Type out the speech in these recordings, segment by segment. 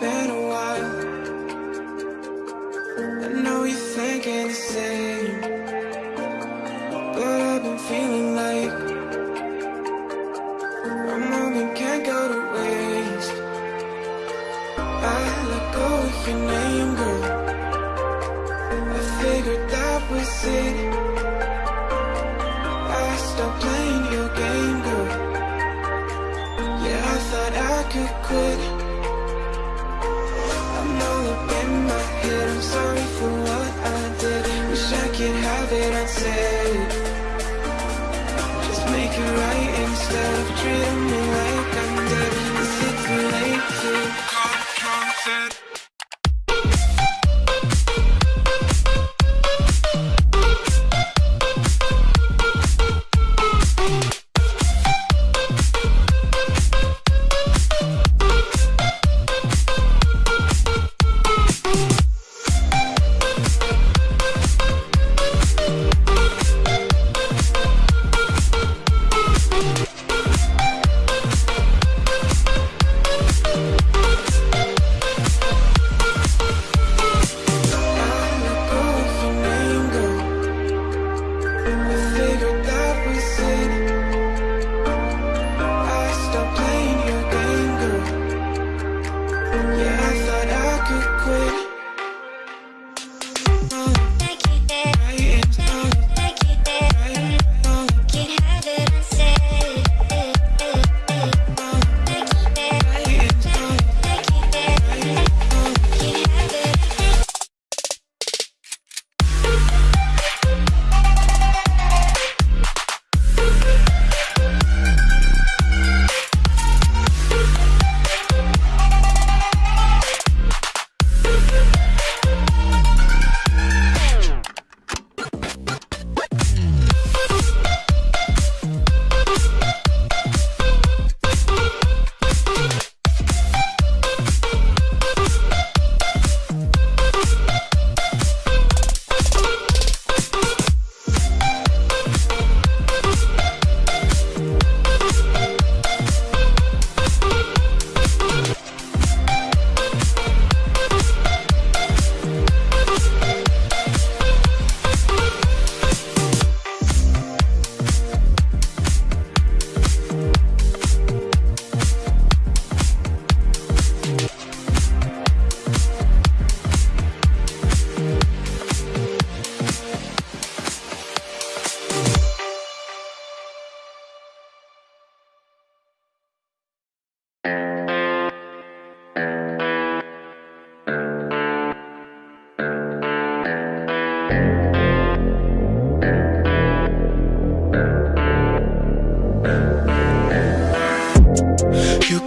been a while. I know you're thinking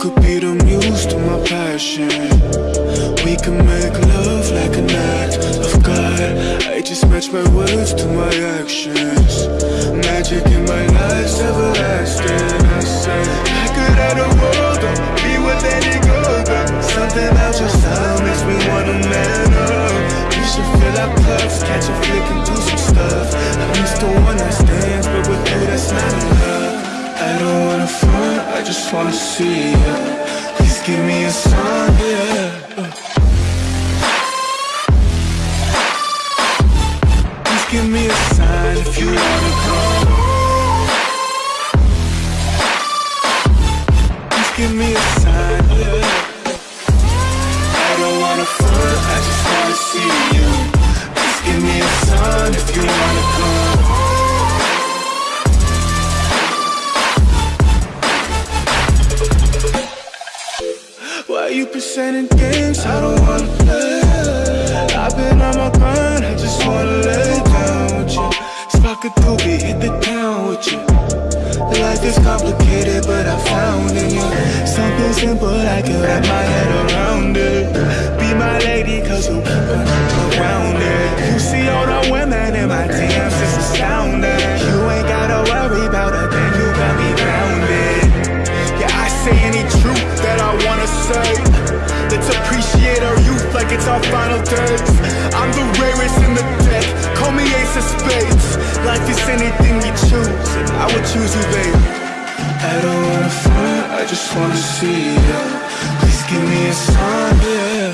could be the muse to my passion. We can make love like an act of God. I just match my words to my actions. Magic in my life's everlasting. I say, I could have the world, or be with any girl, but something about your style makes me wanna man up. You should fill our cups, catch a flick and do some stuff. I used to one just wanna see you Please give me a sign, yeah. Let's appreciate our youth like it's our final days. I'm the rarest in the deck, call me ace of spades. Life is anything you choose, and I would choose you, baby. I don't wanna front, I just wanna see ya Please give me a sign, yeah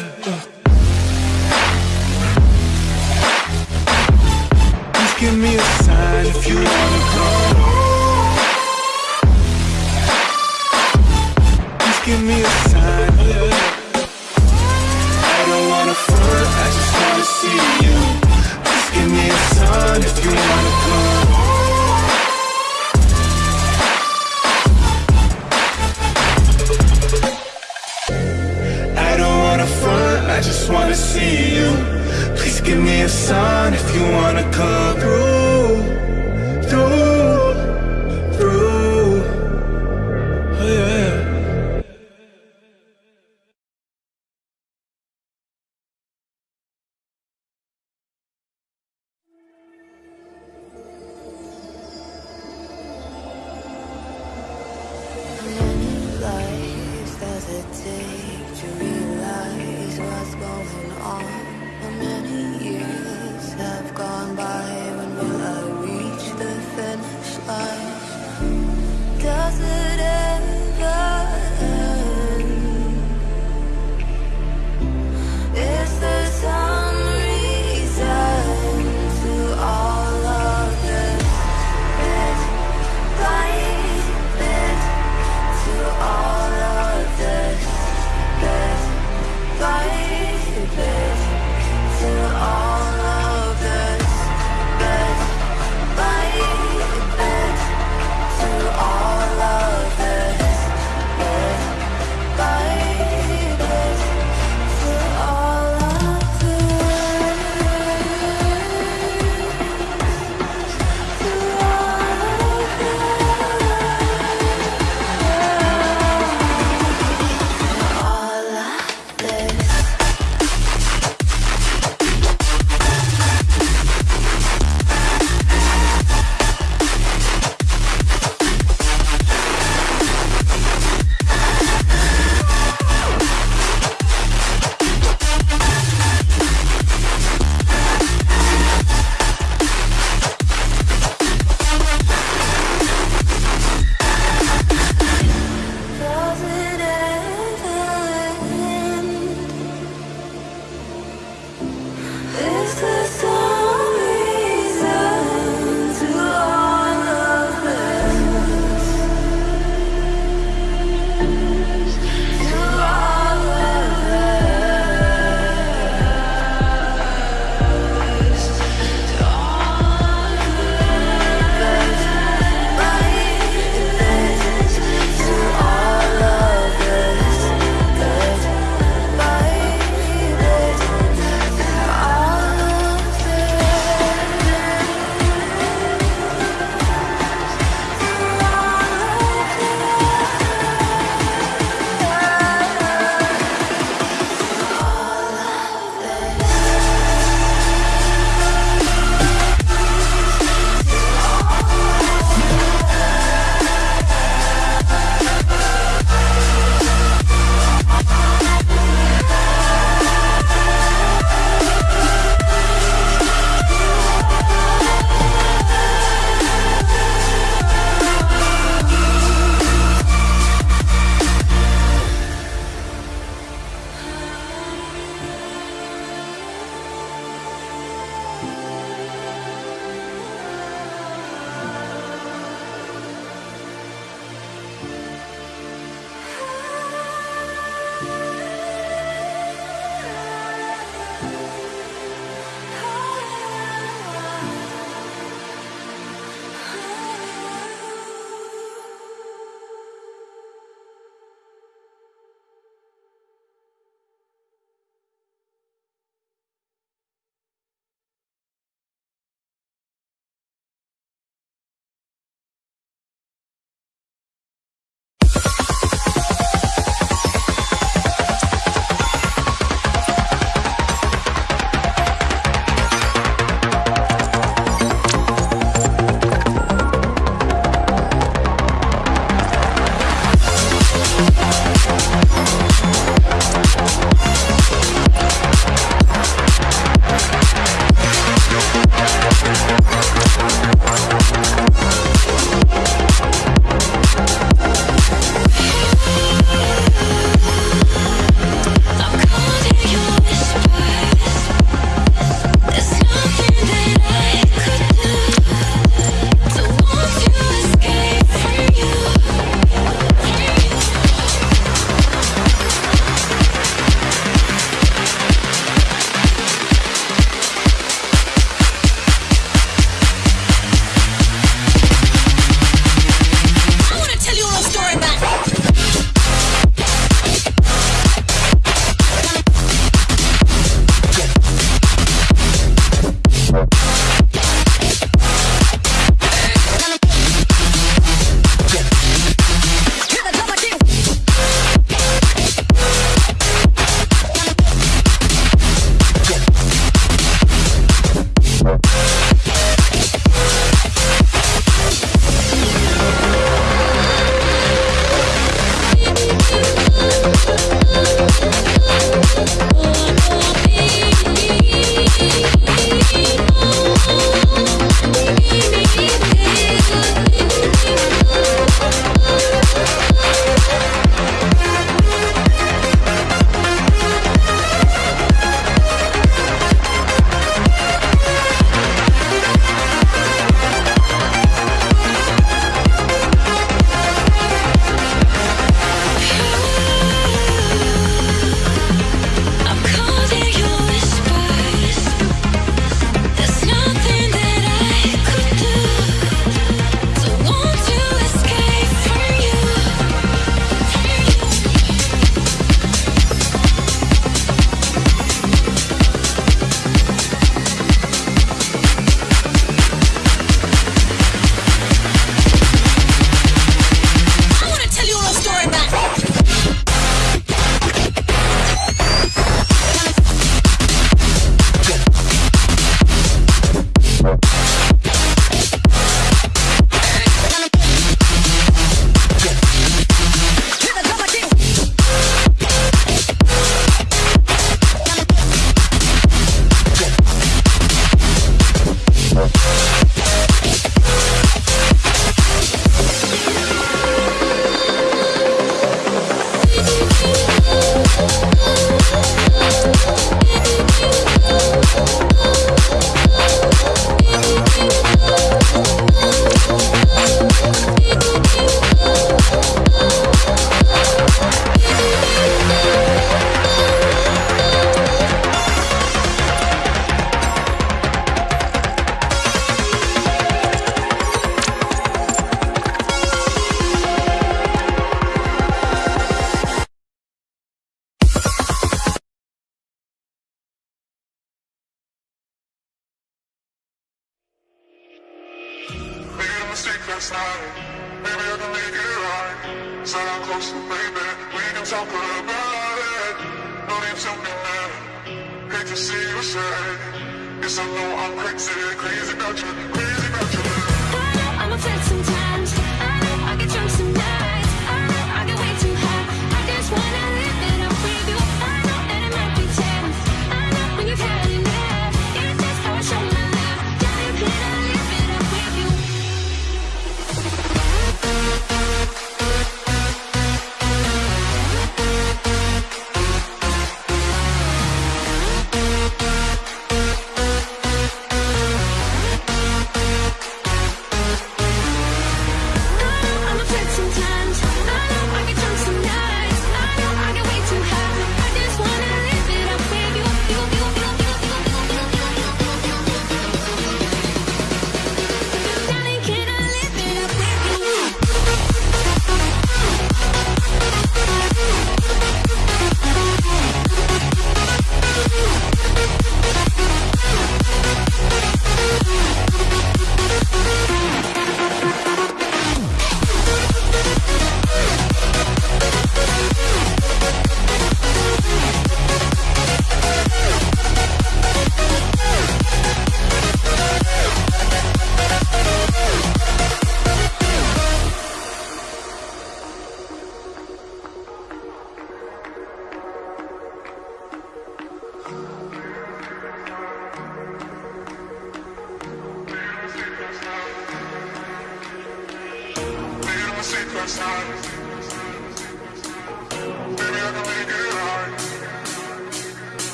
Please give me a sign if you wanna come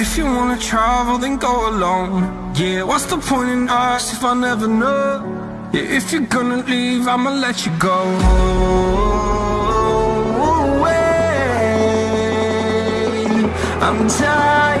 If you wanna travel, then go alone Yeah, what's the point in us if I never know? Yeah, if you're gonna leave, I'ma let you go away. I'm tired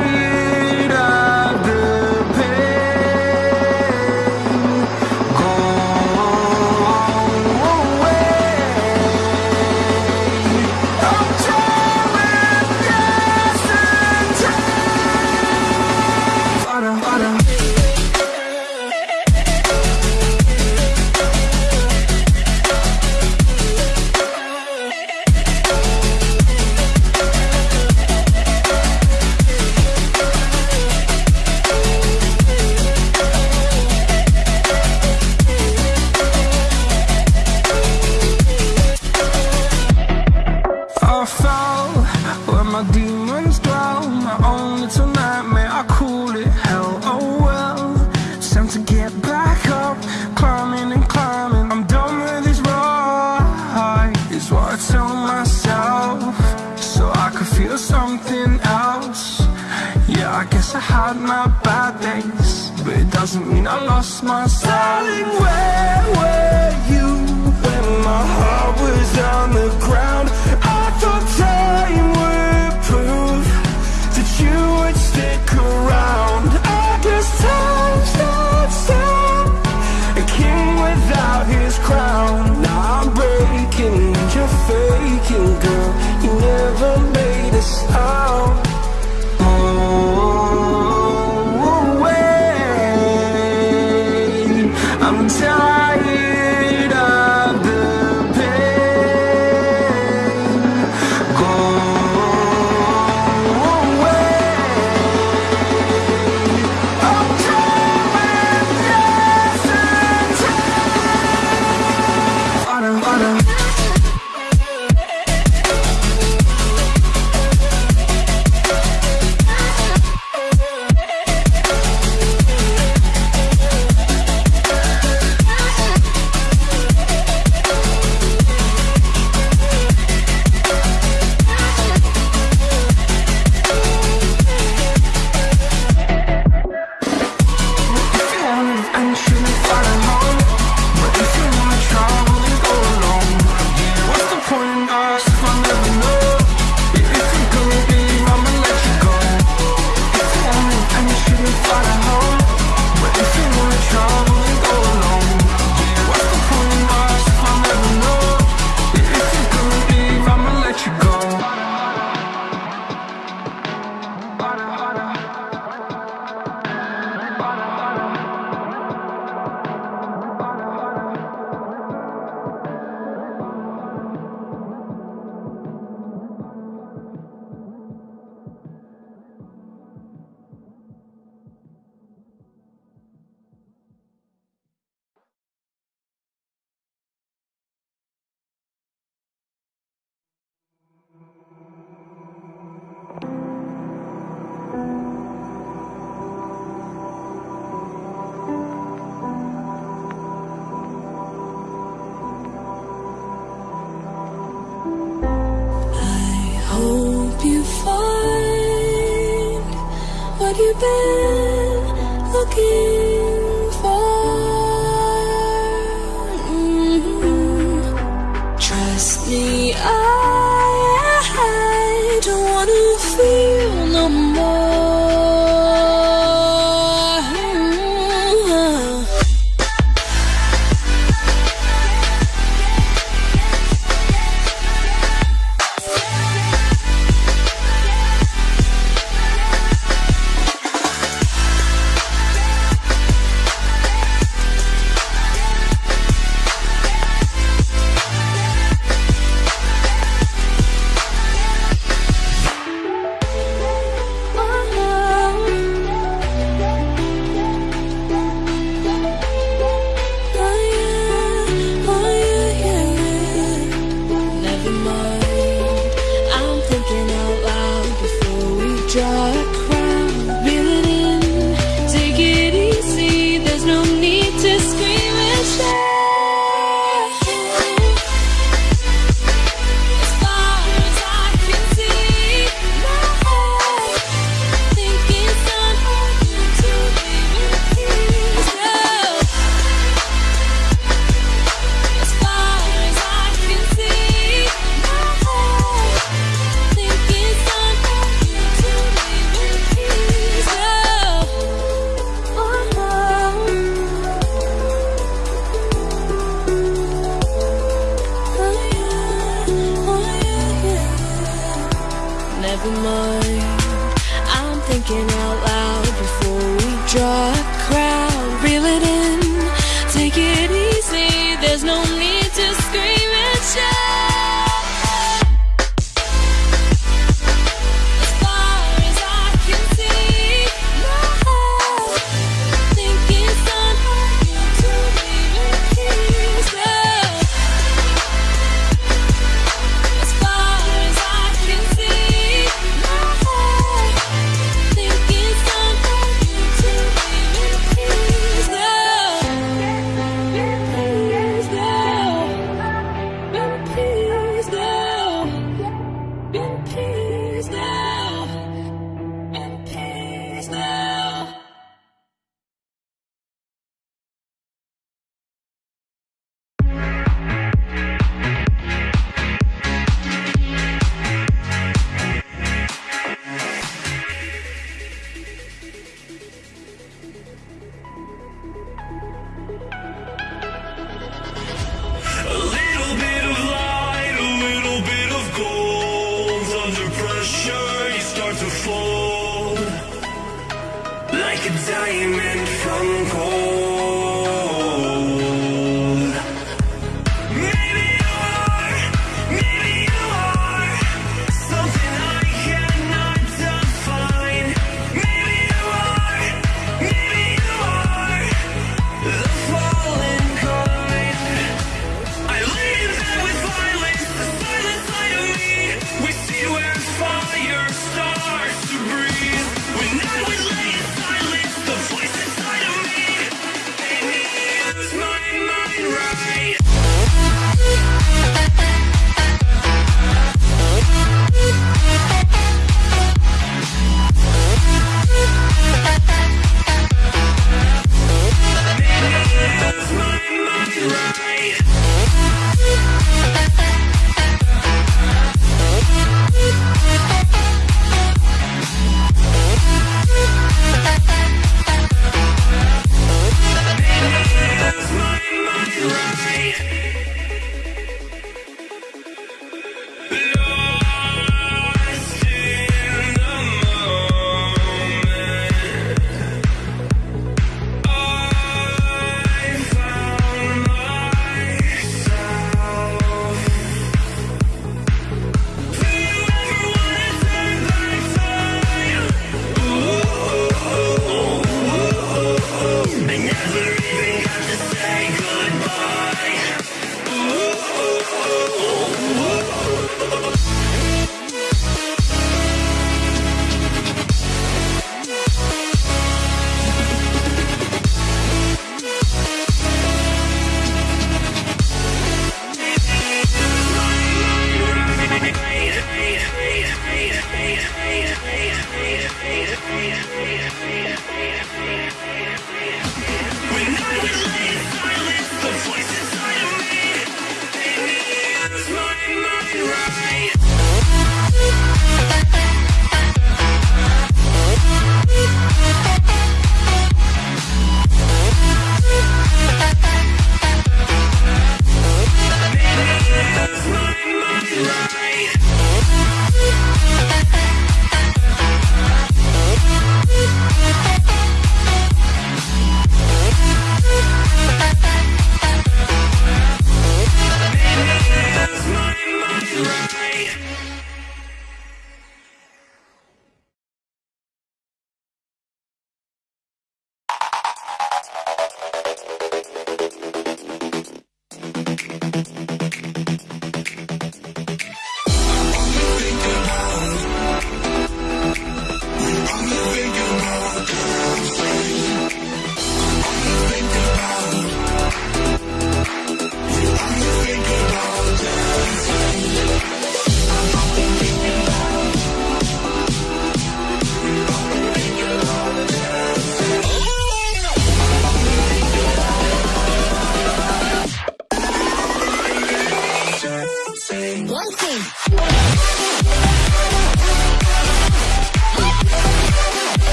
You've been looking?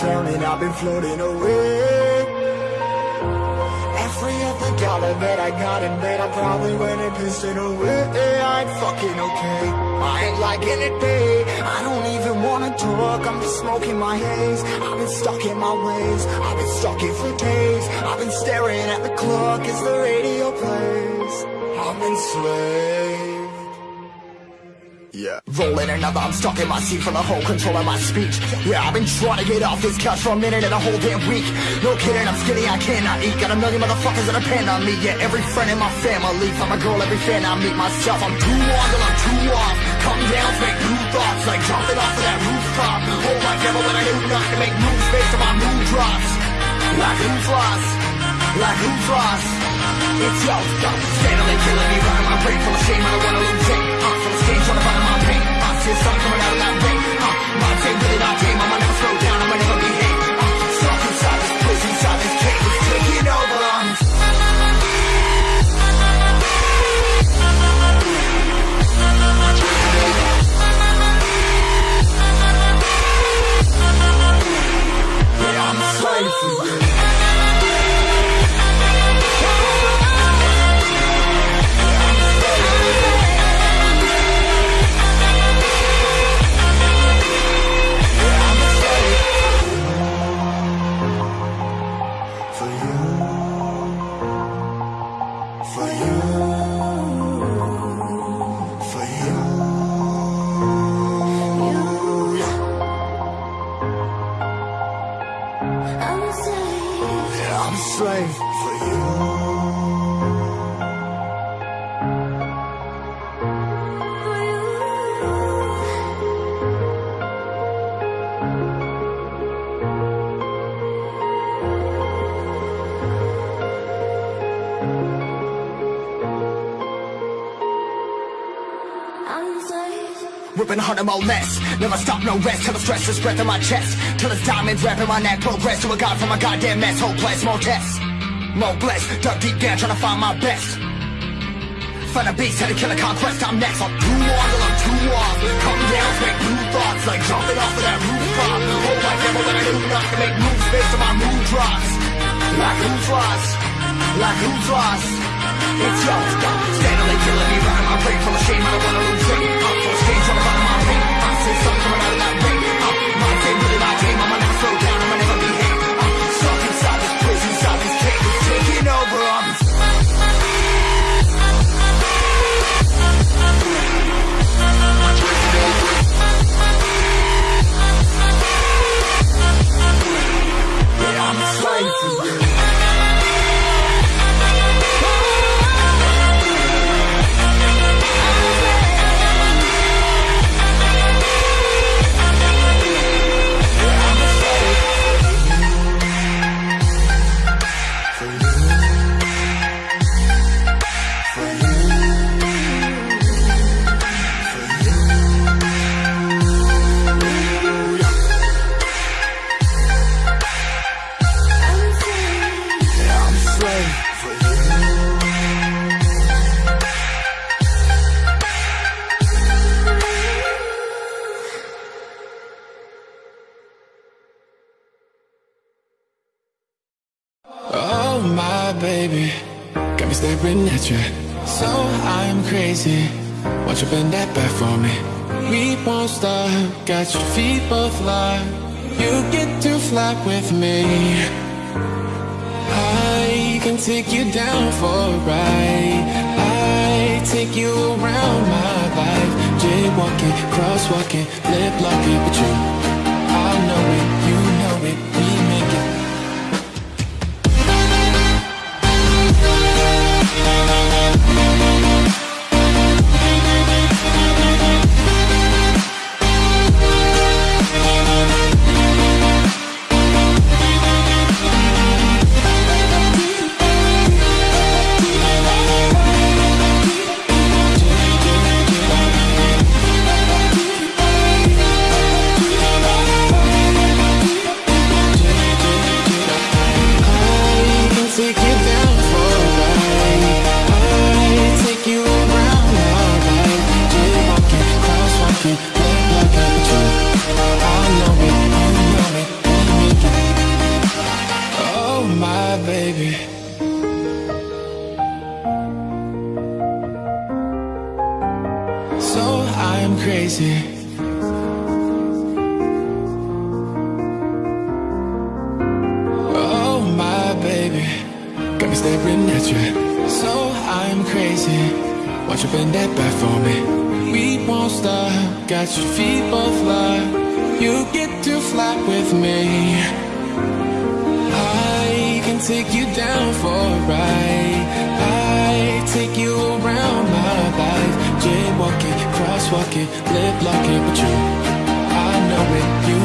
Drowning, I've been floating away. Every other dollar that I got in bed, I probably went and pissed it away. I ain't fucking okay. I ain't liking it, babe. I don't even wanna talk. I'm just smoking my haze. I've been stuck in my ways. I've been stuck in for days. I've been staring at the clock as the radio plays. I'm enslaved. Yeah. Rolling another, I'm stuck in my seat for the whole control of my speech. Yeah, I've been trying to get off this couch for a minute and a whole damn week. No kidding, I'm skinny, I cannot eat. Got a million motherfuckers that depend on me. Yeah, every friend in my family. From a girl, every fan I meet myself. I'm too on till I'm too off. Come down, make new thoughts, like jumping off of that rooftop. Hold my devil when I do not to make moves based on my mood drops. Like who's lost? Like who's lost? It's yo, yo, steadily killing me, running my brain full of shame, I don't wanna lose it. Uh, stage, trying to find my pain. Uh, see sun coming out of that rain. Uh, my day really not tame, I'ma never slow down, I'ma never behave. Uh, stuck inside this prison, inside this cage, it's taking over. I'm a slave for you. Whipping a hundred more less. Never stop, no rest till the stress is breath in my chest. Till it's diamonds wrapping my neck. Progress to a god from a goddamn mess. Hopeless, more tests. More blessed. Dug deep down trying to find my best. Find a beast, had to kill a conquest, I'm next I'm too on till I'm too off Come down, make new thoughts Like jumping off of that rooftop Hold my devil when I do not to make moves based on my mood drops Like who's lost? Like who's lost? It's your stop Steadily killing me, running my brain Full of shame, I don't wanna lose weight full of stage, trying to find my pain I see something coming out of that rain uh, My day, really my game I'ma never slow down, I'ma never behave I'm stuck inside this prison, inside this cage It's taking over, I'm So I'm crazy. Won't you bend that back for me? We won't stop. Got your feet both locked. You get to fly with me. I can take you down for a ride. I take you around my life. Jaywalking, crosswalking, lip locking, but you. Staring at you. So I'm crazy. Won't you bend that back for me? We won't stop. Got your feet both locked. You get to fly with me. I can take you down for a ride. I take you around my life. Jaywalking, crosswalking, lip locking, but you. I know it, you